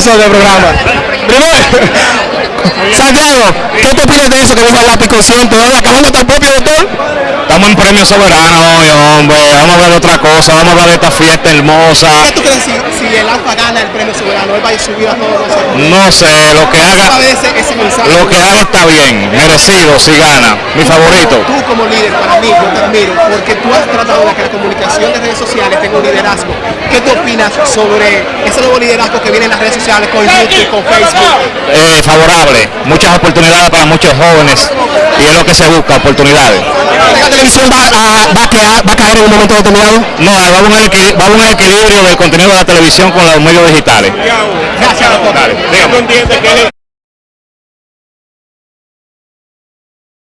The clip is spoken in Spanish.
nosotros el programa. Primero, Santiago, ¿qué te opinas de eso que dijo el lápiz consciente? ¿Acabando hasta el propio doctor? Estamos en premio soberano hoy, hombre. Vamos a hablar de otra cosa, vamos a hablar de esta fiesta hermosa. ¿Qué tú crees si, si el ALFA gana el premio soberano? Él va a subir a todos. No sé, lo que haga, ese, ese mensaje. lo que haga está bien, merecido si gana. Mi favorito. Tú como líder, para mí, yo te admiro, porque tú has tratado de que la comunicación de redes sociales tenga un liderazgo. ¿Qué tú opinas sobre ese nuevo liderazgo que viene en las redes sociales con YouTube, con Facebook? Eh, favorable, muchas oportunidades para muchos jóvenes y es lo que se busca, oportunidades. ¿La televisión va a, va a quedar- va a caer en un momento determinado? No, vamos en el, equili- vamos en el equilibrio del contenido de la televisión con los medios digitales. Gracias, doctor. Dale, dígame.